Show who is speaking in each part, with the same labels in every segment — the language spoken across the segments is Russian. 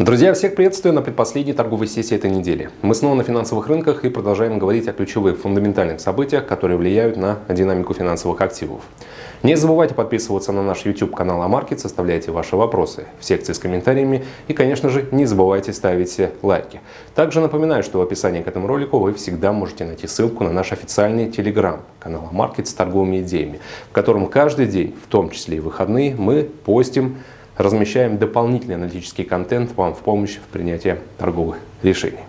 Speaker 1: Друзья, всех приветствую на предпоследней торговой сессии этой недели. Мы снова на финансовых рынках и продолжаем говорить о ключевых фундаментальных событиях, которые влияют на динамику финансовых активов. Не забывайте подписываться на наш YouTube канал Амаркет, составляйте ваши вопросы в секции с комментариями и, конечно же, не забывайте ставить лайки. Также напоминаю, что в описании к этому ролику вы всегда можете найти ссылку на наш официальный телеграм канал Амаркет с торговыми идеями, в котором каждый день, в том числе и выходные, мы постим размещаем дополнительный аналитический контент вам в помощь в принятии торговых решений.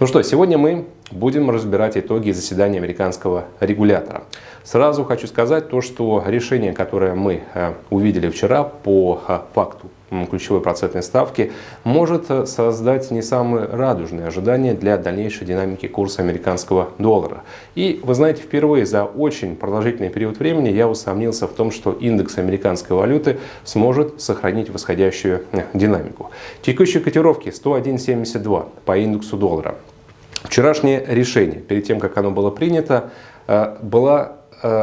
Speaker 1: Ну что, сегодня мы будем разбирать итоги заседания американского регулятора. Сразу хочу сказать то, что решение, которое мы э, увидели вчера по э, факту ключевой процентной ставки, может э, создать не самые радужные ожидания для дальнейшей динамики курса американского доллара. И вы знаете, впервые за очень продолжительный период времени я усомнился в том, что индекс американской валюты сможет сохранить восходящую э, динамику. Текущие котировки 101.72 по индексу доллара. Вчерашнее решение, перед тем, как оно было принято, э, было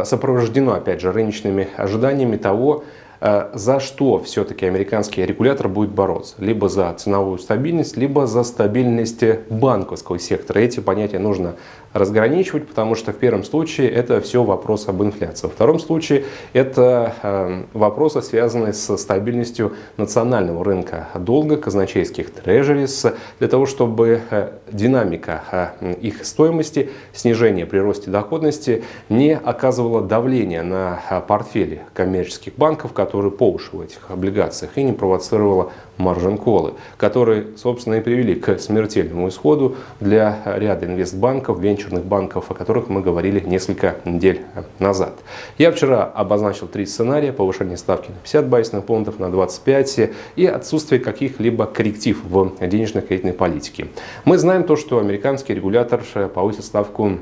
Speaker 1: сопровождено, опять же, рыночными ожиданиями того, за что все-таки американский регулятор будет бороться? Либо за ценовую стабильность, либо за стабильность банковского сектора. Эти понятия нужно разграничивать, потому что в первом случае это все вопрос об инфляции. Во втором случае это э, вопросы, связанные с стабильностью национального рынка долга, казначейских трежерис, для того, чтобы э, динамика их стоимости, снижение при росте доходности не оказывала давления на портфели коммерческих банков, которые по уши в этих облигациях, и не провоцировала маржин-колы, которые, собственно, и привели к смертельному исходу для ряда инвестбанков, венчурных банков, о которых мы говорили несколько недель назад. Я вчера обозначил три сценария. Повышение ставки на 50 байсных пунктов, на 25 и отсутствие каких-либо корректив в денежно-кредитной политике. Мы знаем то, что американский регулятор повысил ставку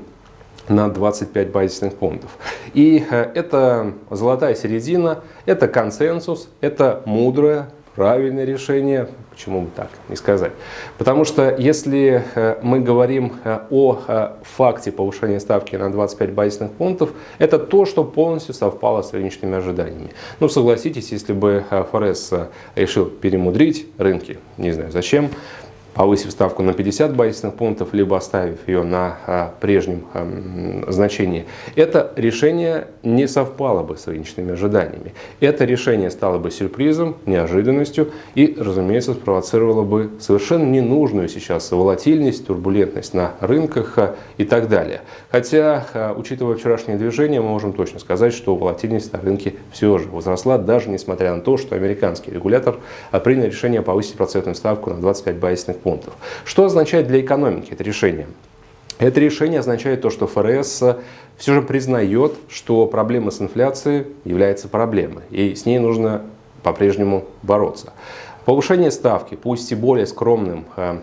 Speaker 1: на 25 базисных пунктов. И э, это золотая середина, это консенсус, это мудрое, правильное решение, почему бы так не сказать. Потому что если э, мы говорим э, о факте повышения ставки на 25 базисных пунктов, это то, что полностью совпало с рыночными ожиданиями. Ну, согласитесь, если бы ФРС решил перемудрить рынки, не знаю зачем, повысив ставку на 50 базисных пунктов, либо оставив ее на а, прежнем а, значении, это решение не совпало бы с рыночными ожиданиями. Это решение стало бы сюрпризом, неожиданностью и, разумеется, спровоцировало бы совершенно ненужную сейчас волатильность, турбулентность на рынках а, и так далее. Хотя, учитывая вчерашнее движение, мы можем точно сказать, что волатильность на рынке все же возросла, даже несмотря на то, что американский регулятор принял решение повысить процентную ставку на 25 базисных пунктов пунктов. Что означает для экономики это решение? Это решение означает то, что ФРС все же признает, что проблема с инфляцией является проблемой, и с ней нужно по-прежнему бороться. Повышение ставки, пусть и более скромным э,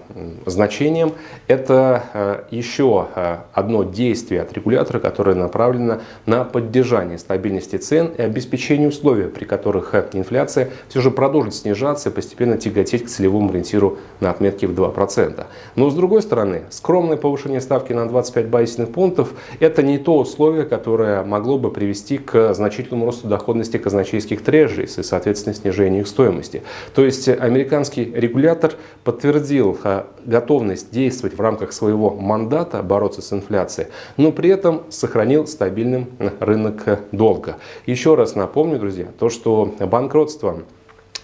Speaker 1: значением, это э, еще э, одно действие от регулятора, которое направлено на поддержание стабильности цен и обеспечение условий, при которых инфляция все же продолжит снижаться и постепенно тяготеть к целевому ориентиру на отметке в 2%. Но с другой стороны, скромное повышение ставки на 25 базисных пунктов – это не то условие, которое могло бы привести к значительному росту доходности казначейских трежерис и, соответственно, снижению их стоимости. То есть американский регулятор подтвердил готовность действовать в рамках своего мандата, бороться с инфляцией, но при этом сохранил стабильным рынок долга. Еще раз напомню, друзья, то, что банкротство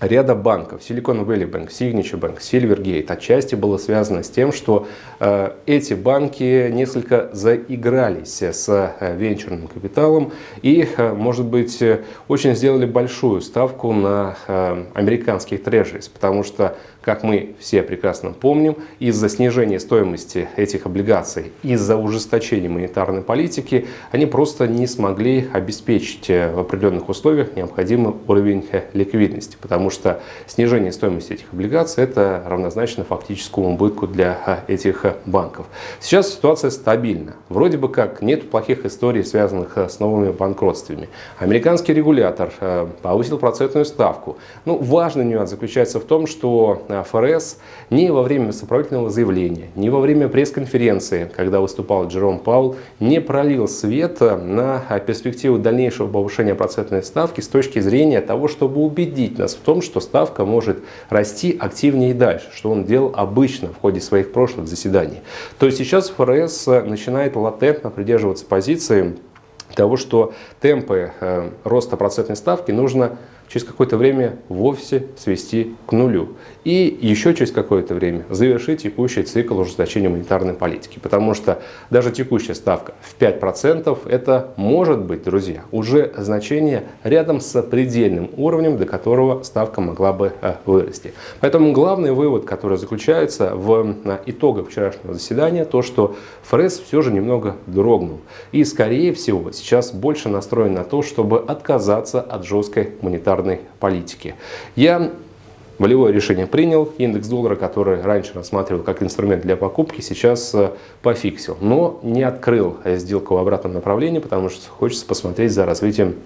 Speaker 1: ряда банков, Silicon Valley Bank, Signature Bank, Silvergate, отчасти было связано с тем, что э, эти банки несколько заигрались с э, венчурным капиталом и, э, может быть, очень сделали большую ставку на э, американских трежерис, потому что как мы все прекрасно помним, из-за снижения стоимости этих облигаций, из-за ужесточения монетарной политики, они просто не смогли обеспечить э, в определенных условиях необходимый уровень э, ликвидности, потому что снижение стоимости этих облигаций это равнозначно фактическому убытку для э, этих банков. Сейчас ситуация стабильна. Вроде бы как нет плохих историй, связанных с новыми банкротствами. Американский регулятор повысил процентную ставку. Ну, важный нюанс заключается в том, что ФРС ни во время сопроводительного заявления, ни во время пресс-конференции, когда выступал Джером Паул, не пролил свет на перспективу дальнейшего повышения процентной ставки с точки зрения того, чтобы убедить нас в том, что ставка может расти активнее и дальше, что он делал обычно в ходе своих прошлых заседаний. То есть сейчас ФРС начинает латентно придерживаться позиции того, что темпы э, роста процентной ставки нужно через какое-то время вовсе свести к нулю. И еще через какое-то время завершить текущий цикл ужесточения монетарной политики. Потому что даже текущая ставка в 5% это может быть, друзья, уже значение рядом с предельным уровнем, до которого ставка могла бы э, вырасти. Поэтому главный вывод, который заключается в э, итогах вчерашнего заседания, то, что ФРС все же немного дрогнул. И, скорее всего, сейчас больше настроен на то, чтобы отказаться от жесткой монетарной монетарной политики. Я волевое решение принял, индекс доллара, который раньше рассматривал как инструмент для покупки, сейчас э, пофиксил, но не открыл сделку в обратном направлении, потому что хочется посмотреть за развитием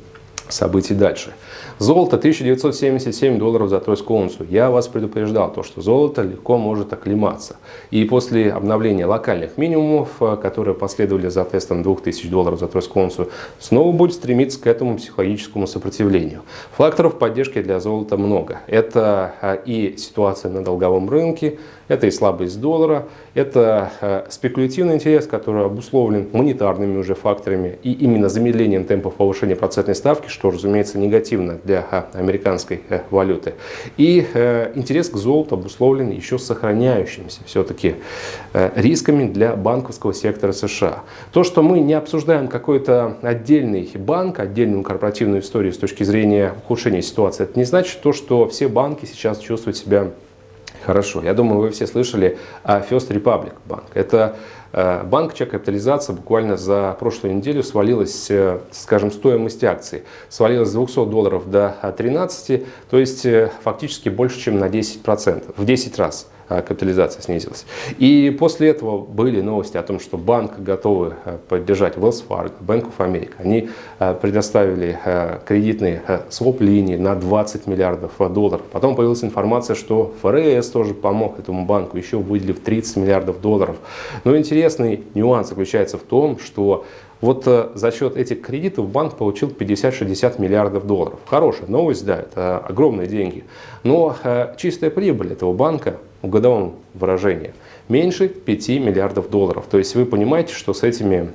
Speaker 1: событий дальше. Золото 1977 долларов за тройскую унцию. Я вас предупреждал, то, что золото легко может оклематься. И после обновления локальных минимумов, э, которые последовали за тестом 2000 долларов за тройскую унцию, снова будет стремиться к этому психологическому сопротивлению. Факторов поддержки для золота много. Это э, и ситуация на долговом рынке, это и слабость доллара, это э, спекулятивный интерес, который обусловлен монетарными уже факторами и именно замедлением темпов повышения процентной ставки, что, разумеется, негативно для э, американской э, валюты. И интерес к золоту обусловлен еще сохраняющимися все-таки рисками для банковского сектора США. То, что мы не обсуждаем какой-то отдельный банк, отдельную корпоративную историю с точки зрения ухудшения ситуации, это не значит то, что все банки сейчас чувствуют себя Хорошо. Я думаю, вы все слышали о First Republic Bank. Это э, банк, чья капитализация буквально за прошлую неделю свалилась, э, скажем, стоимость акций. Свалилась с 200 долларов до 13, то есть э, фактически больше, чем на 10%, в 10 раз. А, капитализация снизилась. И после этого были новости о том, что банк готовы а, поддержать Wells Fargo, Bank of America. Они а, предоставили кредитные своп-линии на 20 миллиардов долларов. Потом появилась информация, что ФРС тоже помог этому банку, еще выделив 30 миллиардов долларов. Но интересный нюанс заключается в том, что вот за счет этих кредитов банк получил 50-60 миллиардов долларов. Хорошая новость, да, это огромные деньги. Но чистая прибыль этого банка в годовом выражении меньше 5 миллиардов долларов. То есть вы понимаете, что с этими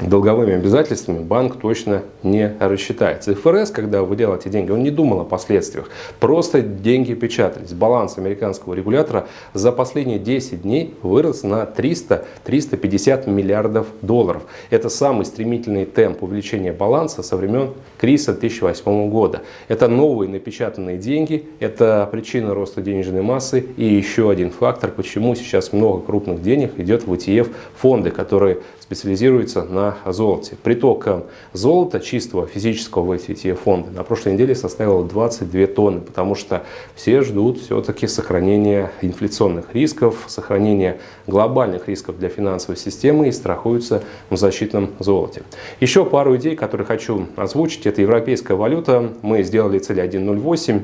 Speaker 1: долговыми обязательствами банк точно не рассчитается. ФРС, когда выделял эти деньги, он не думал о последствиях. Просто деньги печатались. Баланс американского регулятора за последние 10 дней вырос на 300-350 миллиардов долларов. Это самый стремительный темп увеличения баланса со времен кризиса 2008 года. Это новые напечатанные деньги, это причина роста денежной массы и еще один фактор, почему сейчас много крупных денег идет в ETF фонды, которые специализируются на золоте. Приток золота чистого физического в эти фонды на прошлой неделе составил 22 тонны, потому что все ждут все-таки сохранения инфляционных рисков, сохранения глобальных рисков для финансовой системы и страхуются в защитном золоте. Еще пару идей, которые хочу озвучить. Это европейская валюта. Мы сделали цель 1.08.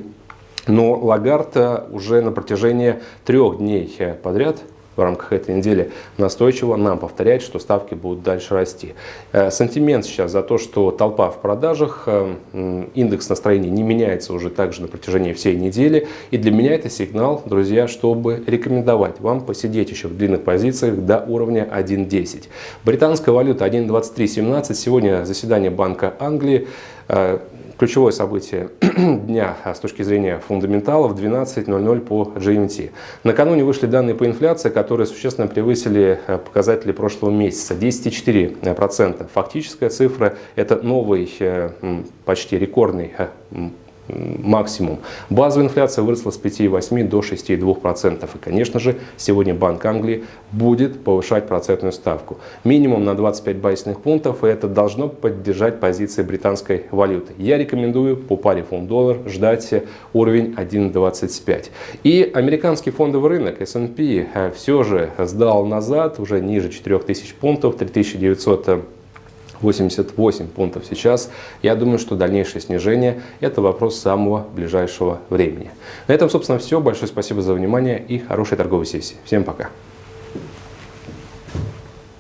Speaker 1: Но Лагард уже на протяжении трех дней подряд в рамках этой недели настойчиво нам повторяет, что ставки будут дальше расти. Э, сантимент сейчас за то, что толпа в продажах, э, индекс настроения не меняется уже также на протяжении всей недели. И для меня это сигнал, друзья, чтобы рекомендовать вам посидеть еще в длинных позициях до уровня 1.10. Британская валюта 1.2317. Сегодня заседание Банка Англии. Э, ключевое событие дня с точки зрения фундаменталов 12.00 по GMT. Накануне вышли данные по инфляции, которые существенно превысили э, показатели прошлого месяца. 10,4%. Фактическая цифра – это новый, э, почти рекордный максимум. Базовая инфляция выросла с 5,8 до 6,2%. И, конечно же, сегодня Банк Англии будет повышать процентную ставку. Минимум на 25 базисных пунктов, и это должно поддержать позиции британской валюты. Я рекомендую по паре фунт-доллар ждать уровень 1,25. И американский фондовый рынок S&P э, все же сдал назад, уже ниже 4000 пунктов, 3900 88 пунктов сейчас. Я думаю, что дальнейшее снижение – это вопрос самого ближайшего времени. На этом, собственно, все. Большое спасибо за внимание и хорошей торговой сессии. Всем пока!